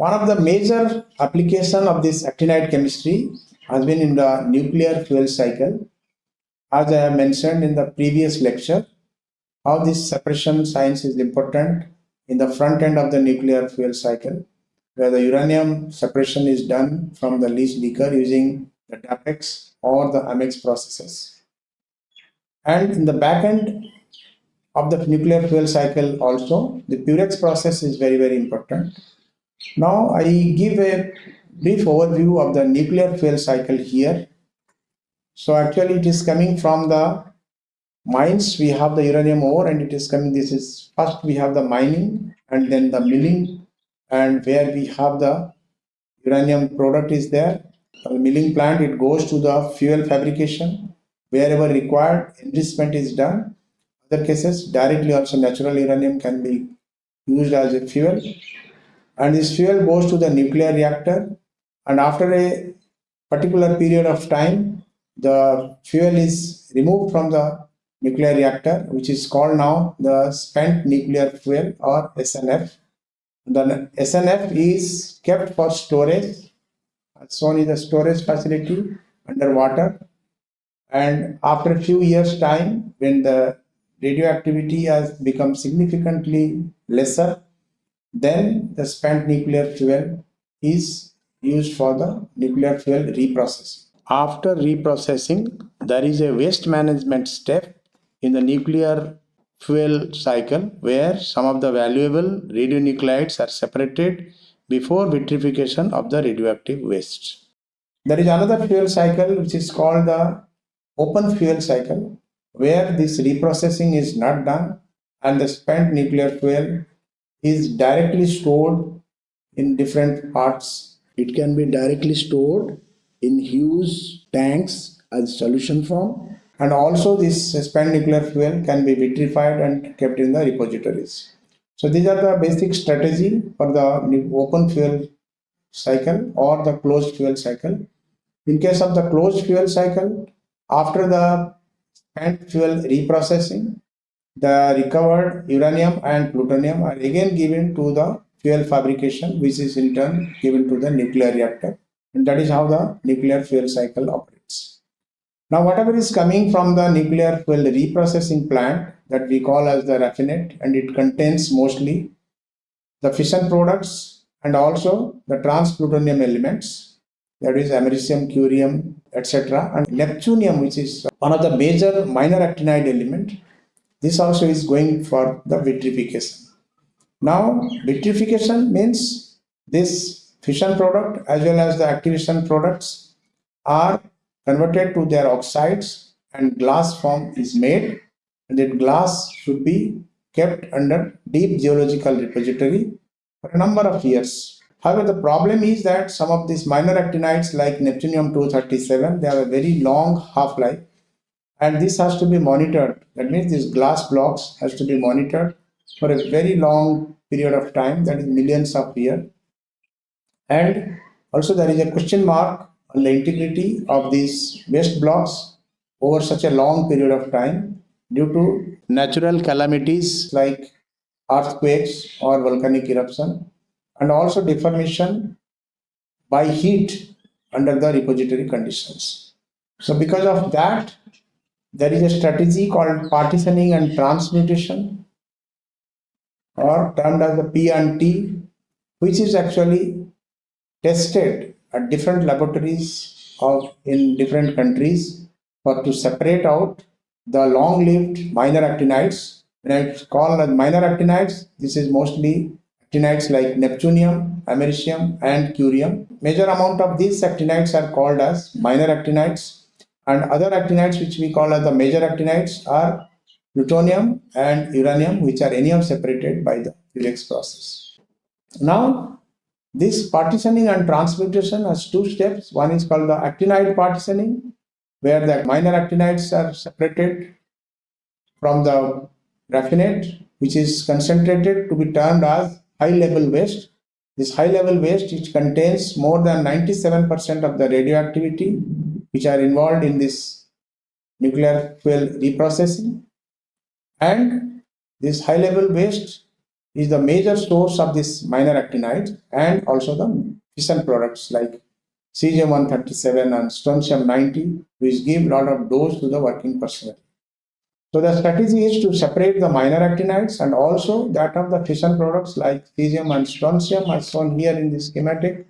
One of the major application of this actinide chemistry has been in the nuclear fuel cycle. As I have mentioned in the previous lecture, how this separation science is important in the front end of the nuclear fuel cycle, where the uranium separation is done from the leach liquor using the DAPEX or the AMEX processes. And in the back end of the nuclear fuel cycle also, the Purex process is very, very important. Now I give a brief overview of the nuclear fuel cycle here. So actually it is coming from the mines, we have the uranium ore and it is coming, this is first we have the mining and then the milling and where we have the uranium product is there. The milling plant, it goes to the fuel fabrication. Wherever required, enrichment is done. Other cases, directly also natural uranium can be used as a fuel. And this fuel goes to the nuclear reactor and after a particular period of time, the fuel is removed from the nuclear reactor, which is called now the spent nuclear fuel or SNF. The SNF is kept for storage. as Shown is the storage facility underwater. And after a few years time, when the radioactivity has become significantly lesser, then the spent nuclear fuel is used for the nuclear fuel reprocessing. After reprocessing, there is a waste management step in the nuclear fuel cycle where some of the valuable radionuclides are separated before vitrification of the radioactive waste. There is another fuel cycle which is called the open fuel cycle where this reprocessing is not done and the spent nuclear fuel is directly stored in different parts. It can be directly stored in huge tanks as solution form and also this spent nuclear fuel can be vitrified and kept in the repositories. So these are the basic strategy for the open fuel cycle or the closed fuel cycle. In case of the closed fuel cycle, after the spent fuel reprocessing, the recovered uranium and plutonium are again given to the fuel fabrication, which is in turn given to the nuclear reactor. And that is how the nuclear fuel cycle operates. Now, whatever is coming from the nuclear fuel reprocessing plant that we call as the raffinate and it contains mostly the fission products and also the trans-plutonium elements that is americium, curium, etc. and neptunium which is one of the major minor actinide element. This also is going for the vitrification. Now, vitrification means this fission product as well as the activation products are converted to their oxides and glass form is made and that glass should be kept under deep geological repository for a number of years. However, the problem is that some of these minor actinides like neptunium-237, they have a very long half-life and this has to be monitored. That means these glass blocks has to be monitored for a very long period of time, that is millions of years. And also there is a question mark on the integrity of these waste blocks over such a long period of time due to natural calamities like earthquakes or volcanic eruption and also deformation by heat under the repository conditions. So because of that, there is a strategy called partitioning and transmutation or termed as the P&T, which is actually tested at different laboratories of in different countries for to separate out the long-lived minor actinides. When I call as minor actinides, this is mostly actinides like neptunium, americium and curium. Major amount of these actinides are called as minor actinides and other actinides which we call as the major actinides are plutonium and uranium which are anyhow separated by the Purex process. Now this partitioning and transmutation has two steps. One is called the actinide partitioning, where the minor actinides are separated from the raffinate, which is concentrated to be termed as high level waste. This high level waste, which contains more than 97% of the radioactivity, which are involved in this nuclear fuel reprocessing. And this high level waste is the major source of this minor actinides and also the fission products like cesium-137 and strontium-90, which give a lot of dose to the working personnel. So the strategy is to separate the minor actinides and also that of the fission products like cesium and strontium as shown here in the schematic.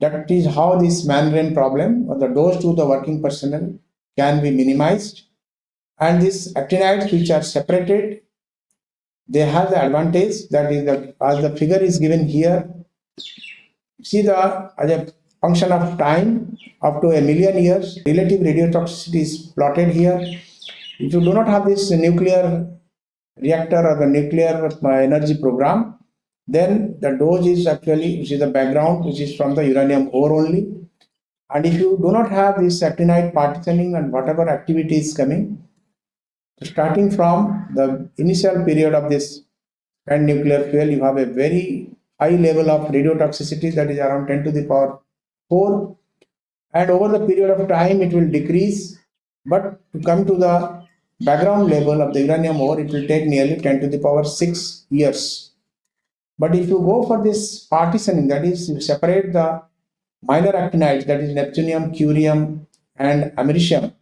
That is how this membrane problem or the dose to the working personnel can be minimized. And these actinides which are separated, they have the advantage that is that as the figure is given here, see the as a function of time up to a million years, relative radiotoxicity is plotted here if you do not have this nuclear reactor or the nuclear uh, energy program, then the dose is actually, which is the background, which is from the uranium ore only. And if you do not have this actinide partitioning and whatever activity is coming, starting from the initial period of this and nuclear fuel, you have a very high level of radiotoxicity that is around 10 to the power 4. And over the period of time, it will decrease. But to come to the background level of the uranium ore, it will take nearly 10 to the power 6 years. But if you go for this partitioning, that is, you separate the minor actinides, that is neptunium, curium, and americium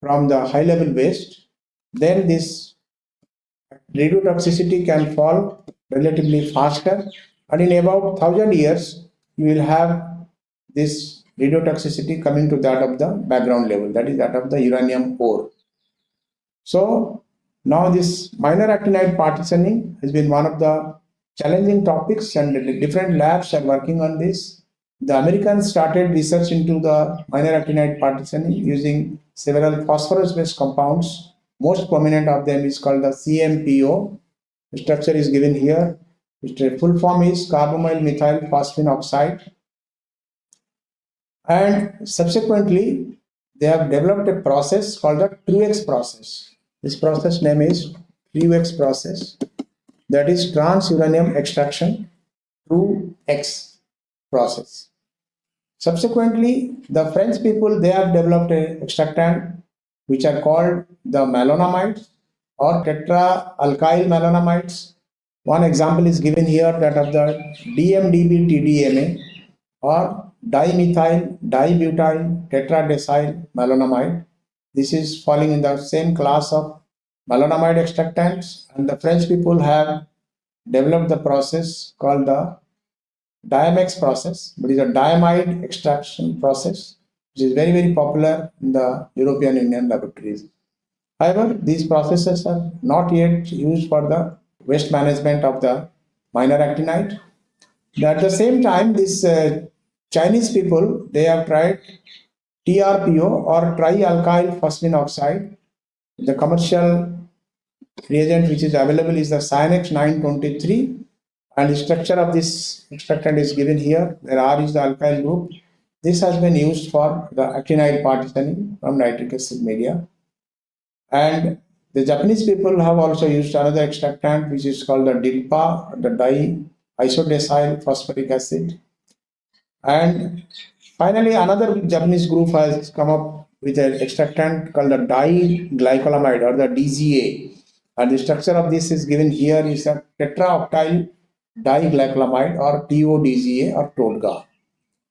from the high level waste, then this radiotoxicity can fall relatively faster. And in about 1000 years, you will have this radiotoxicity coming to that of the background level, that is that of the uranium ore. So now this minor actinide partitioning has been one of the challenging topics and different labs are working on this. The Americans started research into the minor actinide partitioning using several phosphorus-based compounds. Most prominent of them is called the CMPO. The structure is given here. Its full form is carbonyl methyl phosphine oxide. And subsequently, they have developed a process called the TrueX process. This process name is TrueX process that is trans-uranium extraction through X process. Subsequently, the French people, they have developed a extractant which are called the malonamides or tetra-alkyl malonamides. One example is given here that of the DMDB-TDMA or dimethyl dibutyl tetradecyl malonamide this is falling in the same class of malonamide extractants and the French people have developed the process called the Diamex process, but is a diamide extraction process, which is very, very popular in the European Union laboratories. However, these processes are not yet used for the waste management of the minor actinide. At the same time, these uh, Chinese people, they have tried TRPO or trialkyl phosphine oxide. The commercial reagent which is available is the Cyanex 923 and structure of this extractant is given here. There R is the alkyl group. This has been used for the actinide partitioning from nitric acid media. And the Japanese people have also used another extractant which is called the DIDPA, the di-isodecyl phosphoric acid. And Finally, another Japanese group has come up with an extractant called the diglycolamide or the DGA. And the structure of this is given here is a tetraoctyl diglycolamide or TODGA or TODGA.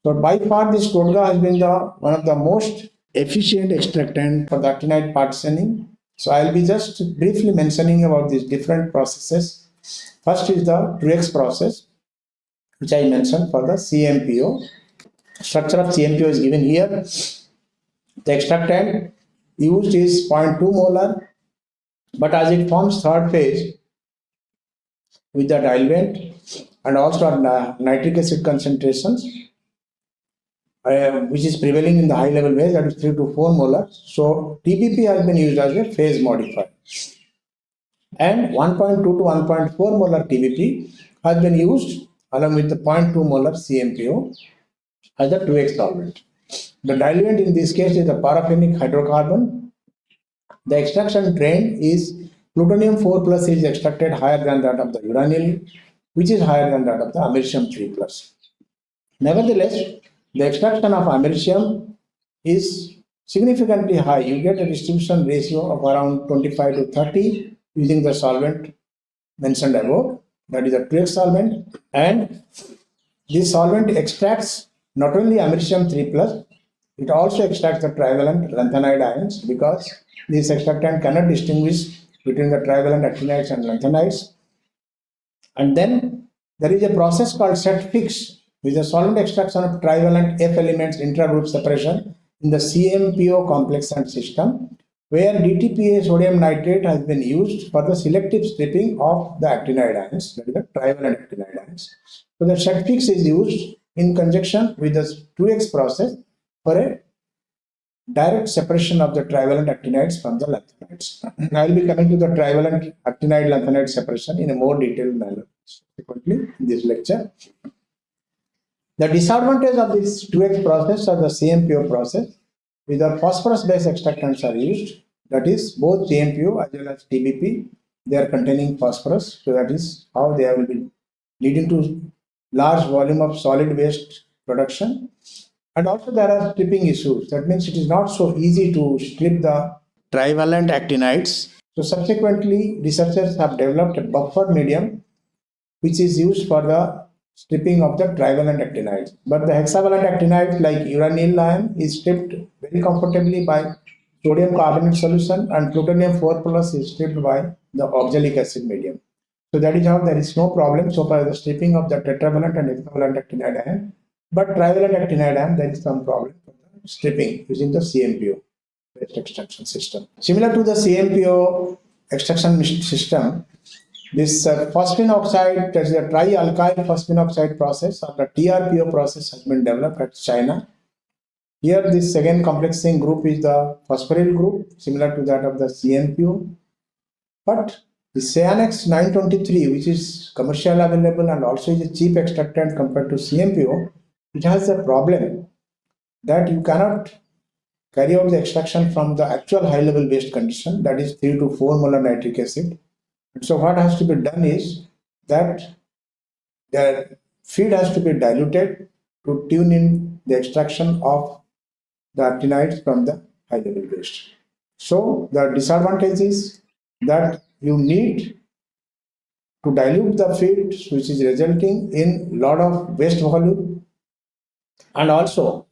So by far this TODGA has been the one of the most efficient extractant for the actinide partitioning. So I'll be just briefly mentioning about these different processes. First is the TrueX process, which I mentioned for the CMPO structure of CMPO is given here. The extractant used is 0.2 molar, but as it forms third phase with the diluent and also nitric acid concentrations, uh, which is prevailing in the high level phase, that is 3 to 4 molar. So TBP has been used as a phase modifier. And 1.2 to 1.4 molar TBP has been used along with the 0.2 molar CMPO as a TrueX solvent. The diluent in this case is a paraffinic hydrocarbon. The extraction trend is plutonium 4 plus is extracted higher than that of the uranyl, which is higher than that of the americium 3 plus. Nevertheless, the extraction of americium is significantly high. You get a distribution ratio of around 25 to 30 using the solvent mentioned above, that is a TrueX solvent, and this solvent extracts not only americium 3 plus, it also extracts the trivalent lanthanide ions because this extractant cannot distinguish between the trivalent actinides and lanthanides. And then there is a process called SETFICS, is a solvent extraction of trivalent F elements intragroup separation in the CMPO complex and system, where DTPA sodium nitrate has been used for the selective stripping of the actinide ions, that is the trivalent actinide ions. So the SETFICS is used in conjunction with the TrueX process for a direct separation of the trivalent actinides from the lanthanides. I will be coming to the trivalent actinide lanthanide separation in a more detailed manner subsequently in this lecture. The disadvantage of this TrueX process or the CMPO process is the phosphorus based extractants are used that is both CMPO as well as TBP they are containing phosphorus so that is how they will be leading to large volume of solid waste production and also there are stripping issues. That means it is not so easy to strip the trivalent actinides. So subsequently, researchers have developed a buffer medium which is used for the stripping of the trivalent actinides. But the hexavalent actinides like uranyl ion is stripped very comfortably by sodium carbonate solution and plutonium 4 plus is stripped by the oxalic acid medium. So that is how there is no problem so far as the stripping of the tetravalent and hexavalent actinide ion but trivalent actinide ion, there is some problem stripping using the CMPO based extraction system. Similar to the CMPO extraction system, this uh, phosphine oxide, that is a trialkyl phosphine oxide process or the TRPO process has been developed at China. Here this second complexing group is the phosphoryl group, similar to that of the CMPO. But the Cyanex 923, which is commercially available and also is a cheap extractant compared to CMPO, it has a problem that you cannot carry out the extraction from the actual high level waste condition that is 3 to 4 molar nitric acid. And so what has to be done is that the feed has to be diluted to tune in the extraction of the actinides from the high level waste. So the disadvantage is that you need to dilute the feed which is resulting in lot of waste volume and also,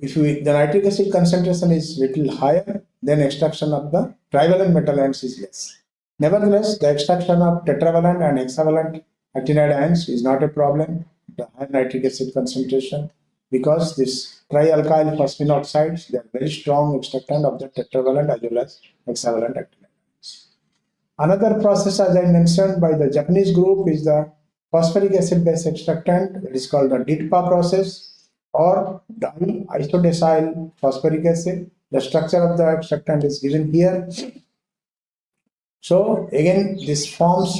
if we, the nitric acid concentration is little higher, then extraction of the trivalent metal ions is less. Nevertheless, the extraction of tetravalent and hexavalent actinide ions is not a problem, the high nitric acid concentration, because this trialkyl phosphine oxides, they are very strong extractant of the tetravalent as well as hexavalent actinide ions. Another process, as I mentioned by the Japanese group, is the phosphoric acid base extractant, it is called the DIDPA process or di-isodecyl phosphoric acid. The structure of the extractant is given here. So again, this forms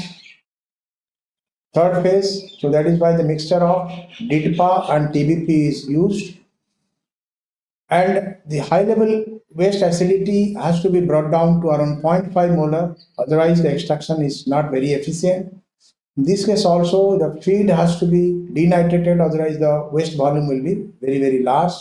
third phase. So that is why the mixture of DIDPA and TBP is used. And the high level waste acidity has to be brought down to around 0.5 molar. Otherwise, the extraction is not very efficient. In this case also the feed has to be denitrated otherwise the waste volume will be very very large.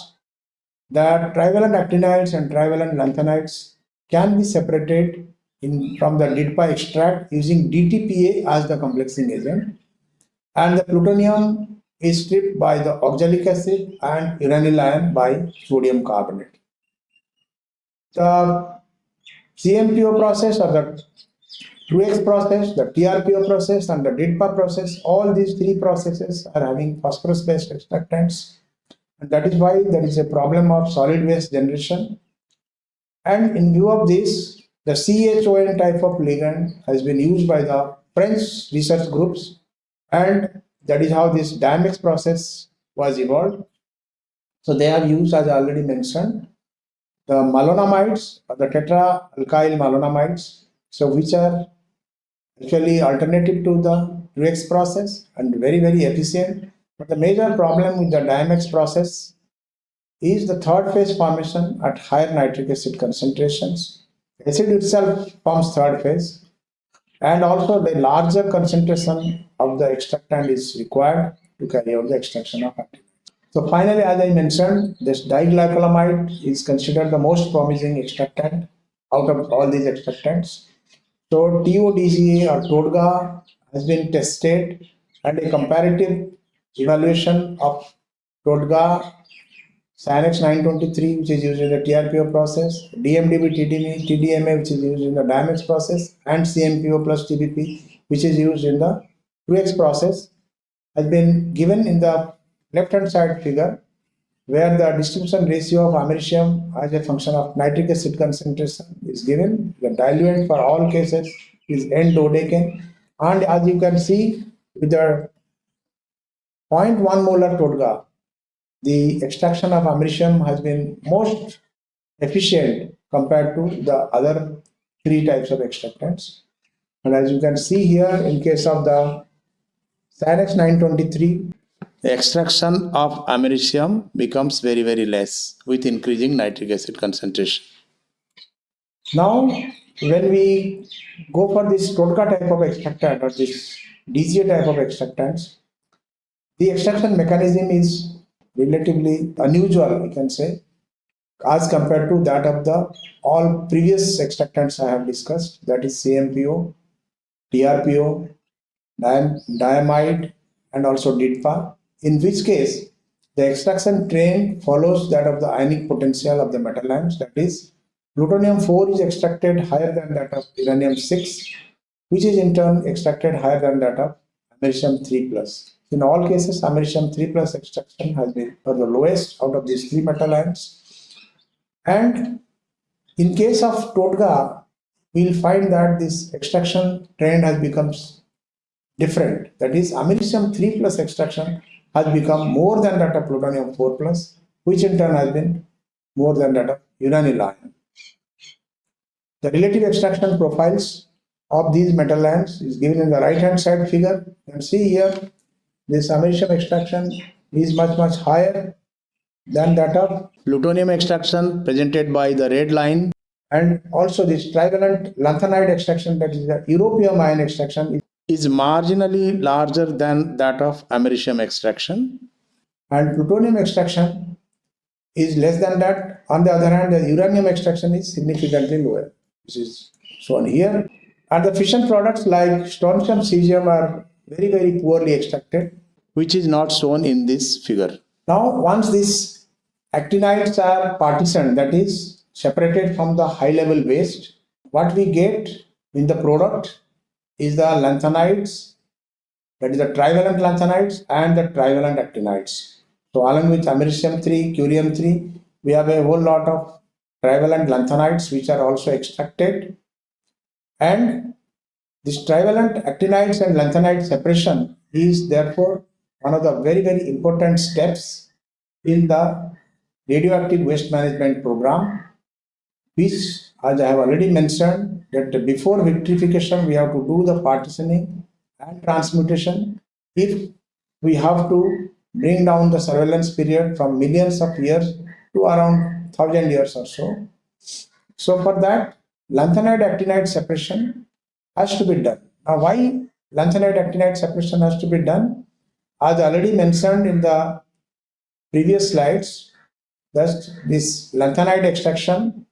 The trivalent actinides and trivalent lanthanides can be separated in, from the DIDPA extract using DTPA as the complexing agent and the plutonium is stripped by the oxalic acid and uranyl ion by sodium carbonate. The CMPO process or the TrueX process, the TRPO process and the DIDPA process, all these three processes are having phosphorus-based extractants. And that is why there is a problem of solid waste generation. And in view of this, the CHON type of ligand has been used by the French research groups. And that is how this Diamex process was evolved. So they have used, as I already mentioned, the malonamides or the tetraalkyl malonamides, so which are actually alternative to the TrueX process and very very efficient but the major problem with the Diamex process is the third phase formation at higher nitric acid concentrations acid itself forms third phase and also the larger concentration of the extractant is required to carry out the extraction of active. So finally, as I mentioned, this diglycolamide is considered the most promising extractant out of all these extractants. So TODGA or TODGA has been tested and a comparative evaluation of TODGA Cyanex 923, which is used in the TRPO process, DMDB TDMA, TDMA, which is used in the Diamex process, and CMPO plus TBP, which is used in the TrueX process, has been given in the left-hand side figure, where the distribution ratio of americium as a function of nitric acid concentration is given. The diluent for all cases is N-dodecane, and as you can see, with the 0.1 molar TODGA, the extraction of americium has been most efficient compared to the other three types of extractants. And as you can see here, in case of the Cyanex 923, the extraction of americium becomes very, very less with increasing nitric acid concentration. Now, when we go for this TODGA type of extractant or this DGA type of extractants, the extraction mechanism is relatively unusual, we can say, as compared to that of the all previous extractants I have discussed, that is CMPO, TRPO, diamide, and also DIDPA, in which case the extraction train follows that of the ionic potential of the metal ions, that is, plutonium 4 is extracted higher than that of uranium 6, which is in turn extracted higher than that of americium 3 plus. In all cases, americium 3 plus extraction has been for the lowest out of these three metal ions. And in case of TODGA, we'll find that this extraction trend has become different. That is, americium 3 plus extraction has become more than that of plutonium 4 plus, which in turn has been more than that of uranyl ion. The relative extraction profiles of these metal ions is given in the right hand side figure. You can see here this americium extraction is much much higher than that of plutonium extraction presented by the red line and also this trivalent lanthanide extraction that is the europium ion extraction is marginally larger than that of americium extraction. And plutonium extraction is less than that. On the other hand the uranium extraction is significantly lower. This is shown here. And the fission products like strontium cesium are very, very poorly extracted, which is not shown in this figure. Now, once these actinides are partitioned, that is separated from the high level waste, what we get in the product is the lanthanides, that is the trivalent lanthanides and the trivalent actinides. So along with americium 3, curium 3, we have a whole lot of trivalent lanthanides which are also extracted and this trivalent actinides and lanthanide separation is therefore one of the very, very important steps in the radioactive waste management program, which as I have already mentioned that before vitrification we have to do the partitioning and transmutation if we have to bring down the surveillance period from millions of years to around thousand years or so. So for that lanthanide actinide separation has to be done. Now, why lanthanide actinide separation has to be done? As already mentioned in the previous slides, that this lanthanide extraction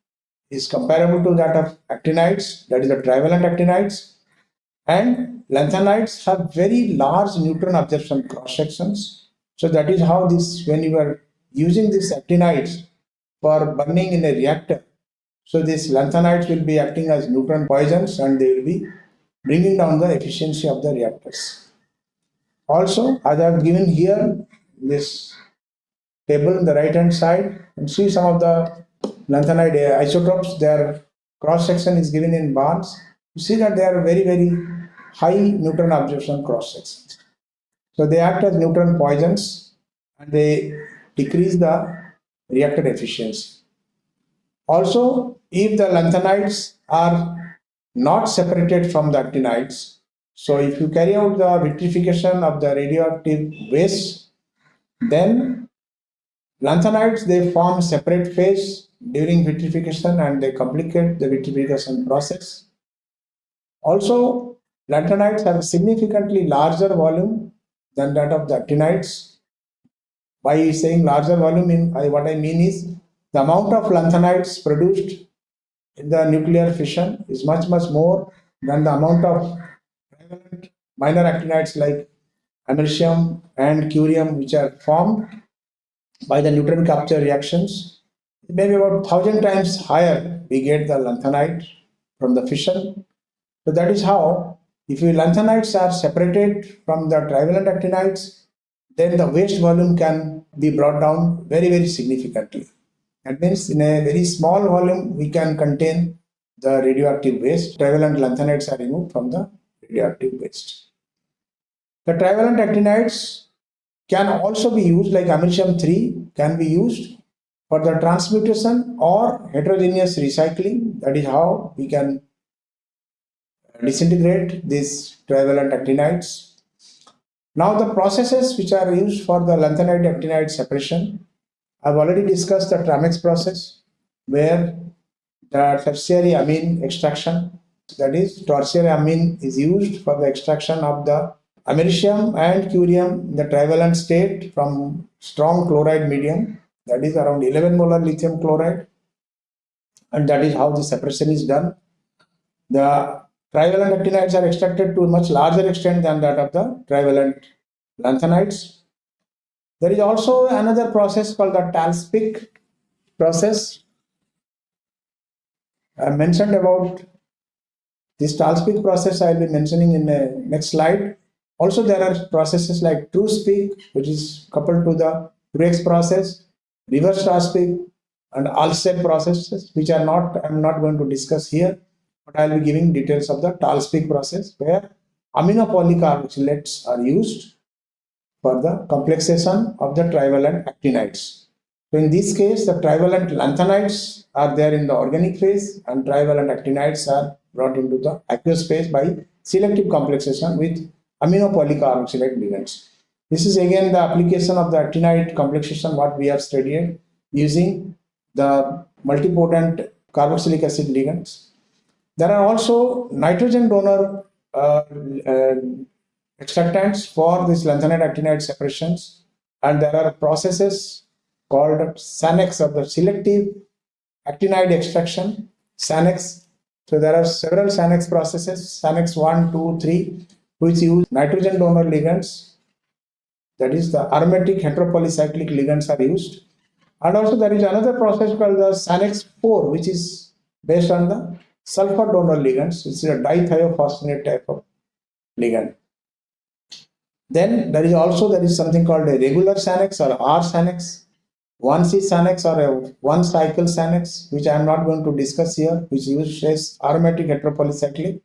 is comparable to that of actinides, that is the trivalent actinides, and lanthanides have very large neutron absorption cross sections. So that is how this, when you are using these actinides for burning in a reactor, so these lanthanides will be acting as neutron poisons and they will be bringing down the efficiency of the reactors. Also, as I have given here this table in the right hand side and see some of the lanthanide uh, isotopes, their cross section is given in bars. You see that they are very, very high neutron absorption cross sections. So they act as neutron poisons and they decrease the reactor efficiency. Also, if the lanthanides are not separated from the actinides, so if you carry out the vitrification of the radioactive waste, then lanthanides they form separate phase during vitrification and they complicate the vitrification process. Also, lanthanides have significantly larger volume than that of the actinides. By saying larger volume, in, what I mean is the amount of lanthanides produced in the nuclear fission is much, much more than the amount of minor actinides like americium and curium, which are formed by the neutron capture reactions, maybe about thousand times higher, we get the lanthanide from the fission. So that is how, if your lanthanides are separated from the trivalent actinides, then the waste volume can be brought down very, very significantly. That means in a very small volume, we can contain the radioactive waste. Trivalent lanthanides are removed from the radioactive waste. The trivalent actinides can also be used like americium 3 can be used for the transmutation or heterogeneous recycling. That is how we can disintegrate these trivalent actinides. Now the processes which are used for the lanthanide actinide separation, I've already discussed the Tramex process where the tertiary amine extraction, that is tertiary amine is used for the extraction of the americium and curium in the trivalent state from strong chloride medium that is around 11 molar lithium chloride and that is how the separation is done. The trivalent actinides are extracted to a much larger extent than that of the trivalent lanthanides. There is also another process called the TALSPEAK process. I mentioned about this TALSPEAK process I will be mentioning in the next slide. Also, there are processes like TRUSPEAK, which is coupled to the Truex process, reverse TALSPEAK, and Alstead processes, which are not, I'm not going to discuss here, but I'll be giving details of the TALSPEAK process where amino polycarboxylates are used for the complexation of the trivalent actinides. So in this case, the trivalent lanthanides are there in the organic phase and trivalent actinides are brought into the aqueous phase by selective complexation with aminopolycarboxylate ligands. This is again the application of the actinide complexation what we have studied using the multipotent carboxylic acid ligands. There are also nitrogen donor uh, uh, extractants for this lanthanide actinide separations and there are processes called SANEX of the selective actinide extraction SANEX. So there are several SANEX processes SANEX 1, 2, 3 which use nitrogen donor ligands. That is the aromatic heteropolycyclic ligands are used. And also there is another process called the SANEX 4 which is based on the sulfur donor ligands. Which is a dithiophosphanate type of ligand. Then there is also there is something called a regular SANEX or R SANEX, 1C SANEX or a one cycle SANEX which I am not going to discuss here which uses aromatic heteropolycyclic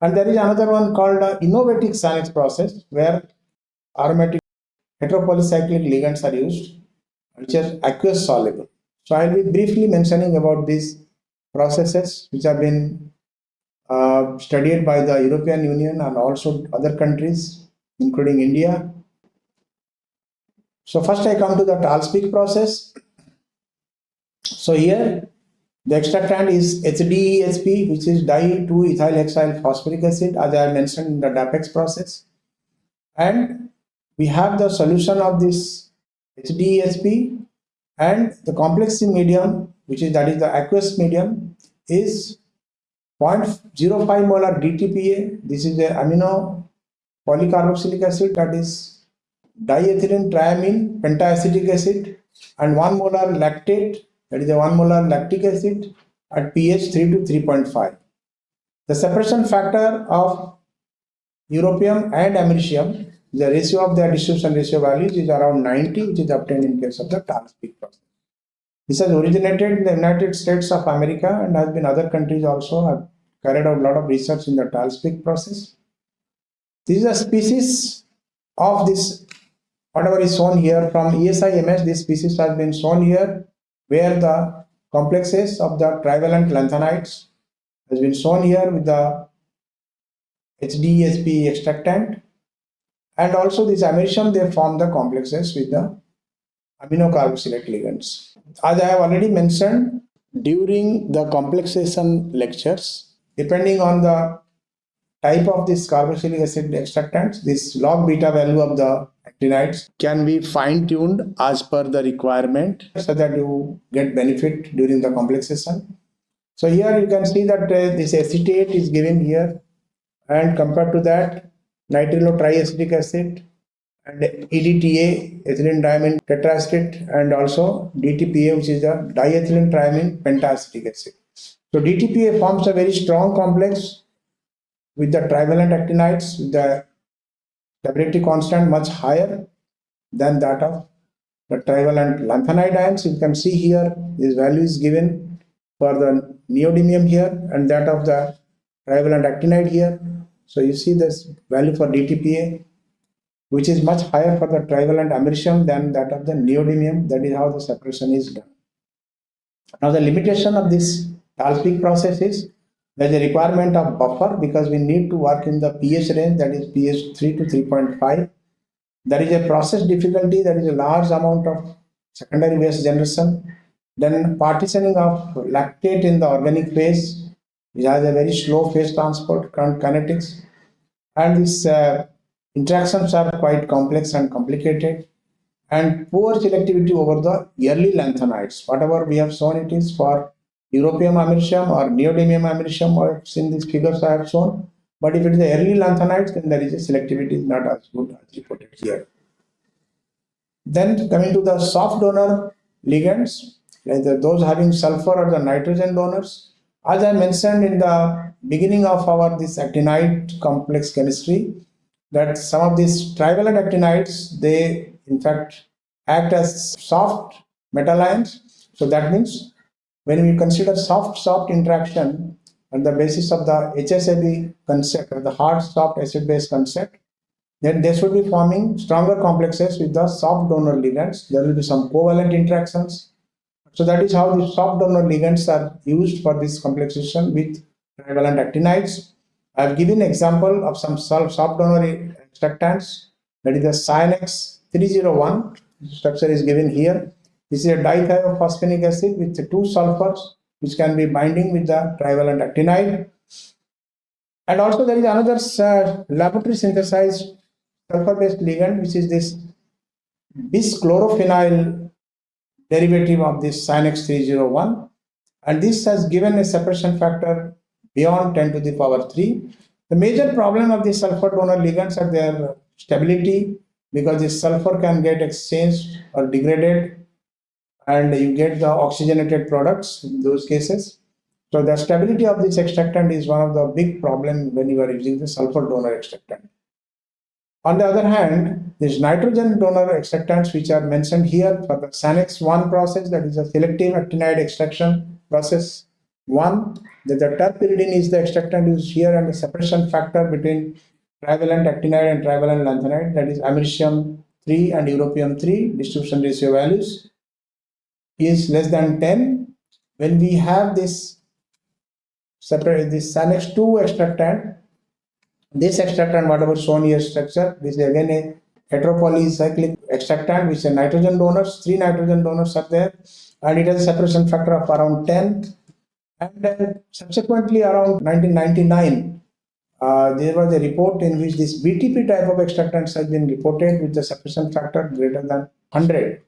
and there is another one called uh, innovative SANEX process where aromatic heteropolycyclic ligands are used which are aqueous soluble. So I will be briefly mentioning about these processes which have been uh, studied by the European Union and also other countries including India. So first I come to the TALSPEAK process. So here the extractant is HDEHP, which is di-2-ethyl phosphoric acid, as I mentioned in the DAPEX process. And we have the solution of this HDEHP and the complex medium, which is that is the aqueous medium, is 0.05 molar DTPA. This is the amino polycarboxylic acid that is diethylene triamine pentaacetic acid and 1 molar lactate that is a 1 molar lactic acid at pH 3 to 3.5. The separation factor of europium and americium, the ratio of their distribution ratio values is around 90, which is obtained in case of the TALSPEAK process. This has originated in the United States of America and has been other countries also have carried out a lot of research in the TALSPEAK process. This is a species of this, whatever is shown here from ESIMS, this species has been shown here where the complexes of the trivalent lanthanides has been shown here with the HDEHP extractant and also this americium they form the complexes with the aminocarboxylate ligands. As I have already mentioned during the complexation lectures, depending on the type of this carboxylic acid extractants, this log beta value of the actinides can be fine-tuned as per the requirement so that you get benefit during the complexation. So here you can see that uh, this acetate is given here and compared to that nitrile triacetic acid, and EDTA, ethylene diamine tetraacetate, and also DTPA, which is the diethylene triamine pentacetic acid. So DTPA forms a very strong complex with the trivalent actinides, the stability constant much higher than that of the trivalent lanthanide ions. You can see here, this value is given for the neodymium here and that of the trivalent actinide here. So you see this value for DTPA which is much higher for the trivalent americium than that of the neodymium. That is how the separation is done. Now the limitation of this TALSPEAK process is there is a requirement of buffer because we need to work in the pH range that is pH 3 to 3.5. There is a process difficulty, there is a large amount of secondary waste generation. Then partitioning of lactate in the organic phase, which has a very slow phase transport kinetics. And these uh, Interactions are quite complex and complicated and poor selectivity over the early lanthanides. Whatever we have shown it is for europium americium or neodymium americium or in these figures I have shown. But if it is the early lanthanides, then there is a selectivity is not as good as reported here. Then coming to the soft donor ligands, the, those having sulfur or the nitrogen donors. As I mentioned in the beginning of our this actinide complex chemistry, that some of these trivalent actinides, they in fact act as soft metal ions. So that means when we consider soft-soft interaction on the basis of the HSAB concept or the hard soft acid base concept, then they should be forming stronger complexes with the soft donor ligands. There will be some covalent interactions. So that is how the soft donor ligands are used for this complexation with trivalent actinides. I have given example of some soft donor extractants that is the Cyanex 301 structure is given here. This is a dithiophosphatic acid with two sulfurs which can be binding with the trivalent actinide. And also there is another uh, laboratory synthesized sulfur-based ligand which is this bischlorophenyl derivative of this Cyanex 301 and this has given a separation factor beyond 10 to the power 3. The major problem of the sulfur donor ligands are their stability because the sulfur can get exchanged or degraded and you get the oxygenated products in those cases. So the stability of this extractant is one of the big problem when you are using the sulfur donor extractant. On the other hand, these nitrogen donor extractants which are mentioned here for the Sanex 1 process that is a selective actinide extraction process one, that the terpyridine is the extractant used here and the separation factor between trivalent actinide and trivalent lanthanide that is americium 3 and europium 3 distribution ratio values is less than 10 when we have this separate this Sanex 2 extractant this extractant whatever shown here structure this is again a heteropolycyclic extractant which is nitrogen donors three nitrogen donors are there and it has a separation factor of around 10 and subsequently around 1999, uh, there was a report in which this BTP type of extractants has been reported with the separation factor greater than 100.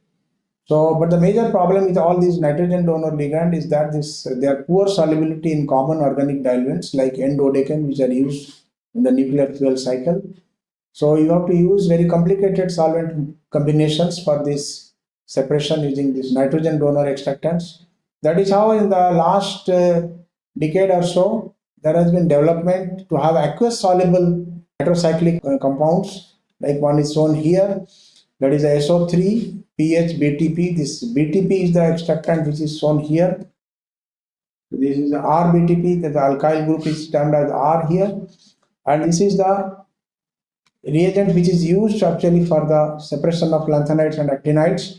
So, but the major problem with all these nitrogen donor ligand is that this their poor solubility in common organic diluents like N-dodecane which are used in the nuclear fuel cycle. So you have to use very complicated solvent combinations for this separation using these nitrogen donor extractants. That is how in the last uh, decade or so, there has been development to have aqueous soluble heterocyclic uh, compounds, like one is shown here, that is SO3 pH BTP. This BTP is the extractant which is shown here. This is the RBTP, that the alkyl group is termed as R here. And this is the reagent which is used actually for the separation of lanthanides and actinides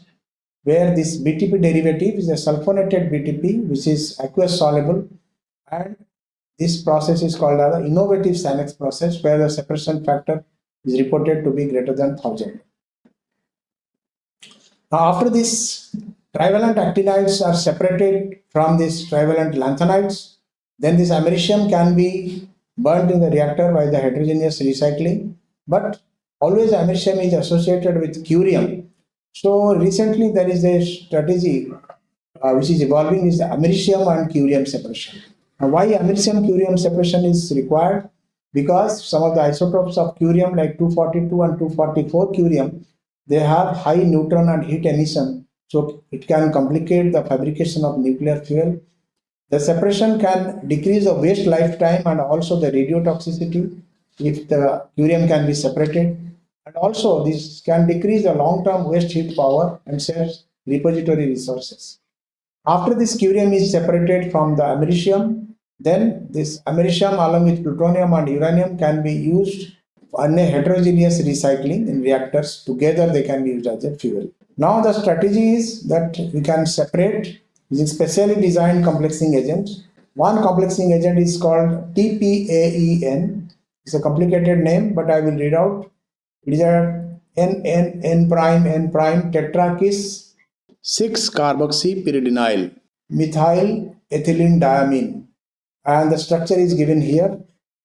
where this BTP derivative is a sulfonated BTP which is aqueous soluble and this process is called as the innovative Sanex process where the separation factor is reported to be greater than 1000. Now after this trivalent actinides are separated from these trivalent lanthanides then this americium can be burnt in the reactor by the heterogeneous recycling but always americium is associated with curium so recently there is a strategy uh, which is evolving is americium and curium separation. Now why americium curium separation is required? because some of the isotopes of curium like 242 and 244 curium, they have high neutron and heat emission. So it can complicate the fabrication of nuclear fuel. The separation can decrease the waste lifetime and also the radiotoxicity if the curium can be separated. And also this can decrease the long-term waste heat power and saves repository resources. After this curium is separated from the americium, then this americium along with plutonium and uranium can be used on heterogeneous recycling in reactors. Together they can be used as a fuel. Now the strategy is that we can separate using specially designed complexing agents. One complexing agent is called TPAEN. It's a complicated name, but I will read out. It is a N N N prime N prime tetrakis 6 carboxypyridinyl methyl ethylene diamine and the structure is given here.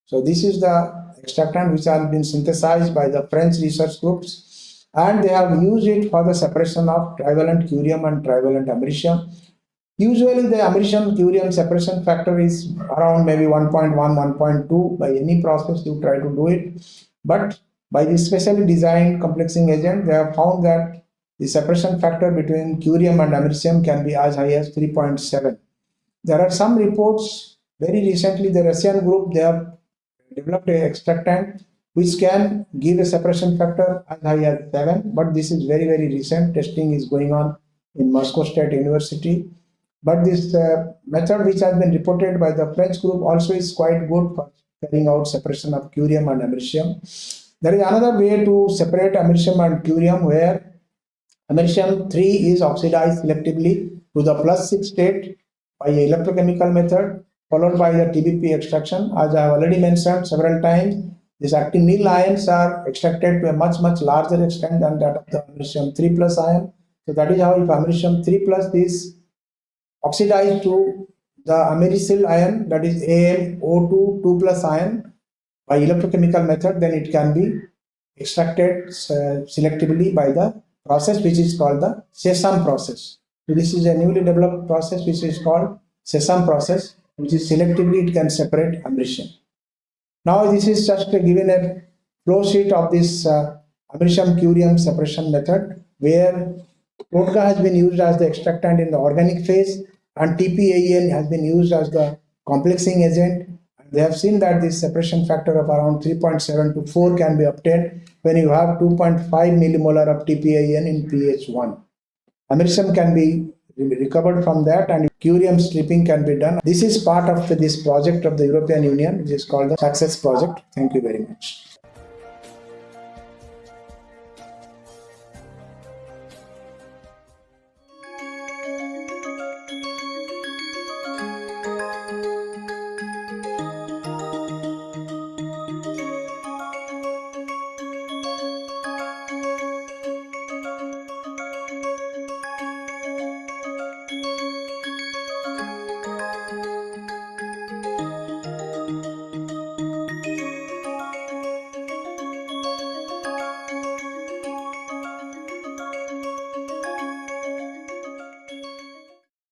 So this is the extractant which has been synthesized by the French research groups and they have used it for the separation of trivalent curium and trivalent americium. Usually the americium curium separation factor is around maybe 1.1, 1.2 by any process you try to do it. But by this specially designed complexing agent, they have found that the separation factor between curium and americium can be as high as 3.7. There are some reports, very recently the Russian group, they have developed a extractant which can give a separation factor as high as 7, but this is very, very recent. Testing is going on in Moscow State University. But this uh, method which has been reported by the French group also is quite good for carrying out separation of curium and americium. There is another way to separate americium and curium where Americium 3 is oxidized selectively to the plus 6 state by electrochemical method followed by the TBP extraction. As I have already mentioned several times, these actinyl ions are extracted to a much much larger extent than that of the americium 3 plus ion. So that is how if americium 3 plus is oxidized to the americyl ion that is AmO2 2 plus ion by electrochemical method then it can be extracted uh, selectively by the process which is called the SESAME process. So this is a newly developed process which is called SESAME process which is selectively it can separate americium. Now this is just a given a flow sheet of this uh, curium separation method where TODGA has been used as the extractant in the organic phase and TPAEN has been used as the complexing agent they have seen that this separation factor of around 3.7 to 4 can be obtained when you have 2.5 millimolar of TPAEN in pH 1. Americium can be recovered from that and curium stripping can be done. This is part of this project of the European Union which is called the SACSESS Project. Thank you very much.